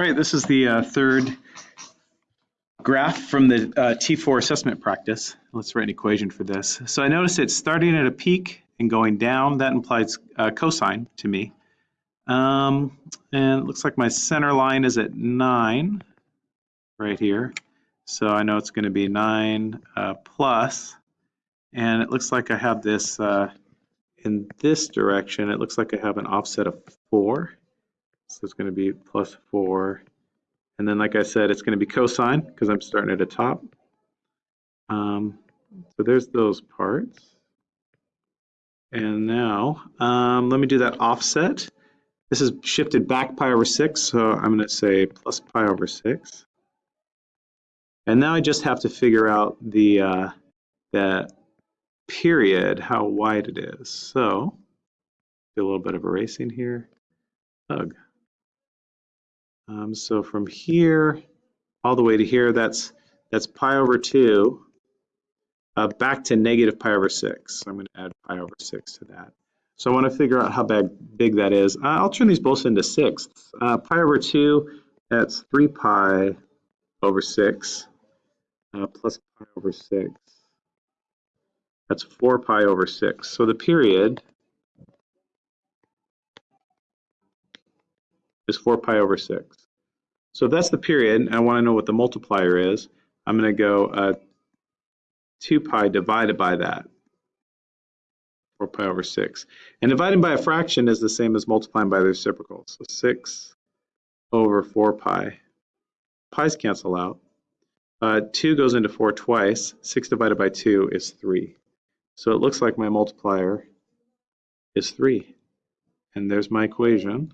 All right, this is the uh, third graph from the uh, T4 assessment practice. Let's write an equation for this. So I notice it's starting at a peak and going down. That implies uh, cosine to me. Um, and it looks like my center line is at 9 right here. So I know it's going to be 9 uh, plus. And it looks like I have this uh, in this direction. It looks like I have an offset of 4. So it's going to be plus 4. And then, like I said, it's going to be cosine because I'm starting at the top. Um, so there's those parts. And now, um, let me do that offset. This is shifted back pi over 6, so I'm going to say plus pi over 6. And now I just have to figure out the, uh, the period, how wide it is. So, do a little bit of erasing here. Ugh. Um, so from here all the way to here, that's that's pi over 2 uh, back to negative pi over 6. So I'm going to add pi over 6 to that. So I want to figure out how big, big that is. Uh, I'll turn these both into sixths. Uh, pi over 2, that's 3 pi over 6 uh, plus pi over 6. That's 4 pi over 6. So the period is 4 pi over 6. So if that's the period, and I want to know what the multiplier is, I'm going to go uh, 2 pi divided by that, 4 pi over 6. And dividing by a fraction is the same as multiplying by the reciprocal. So 6 over 4 pi. Pi's cancel out. Uh, 2 goes into 4 twice. 6 divided by 2 is 3. So it looks like my multiplier is 3. And there's my equation.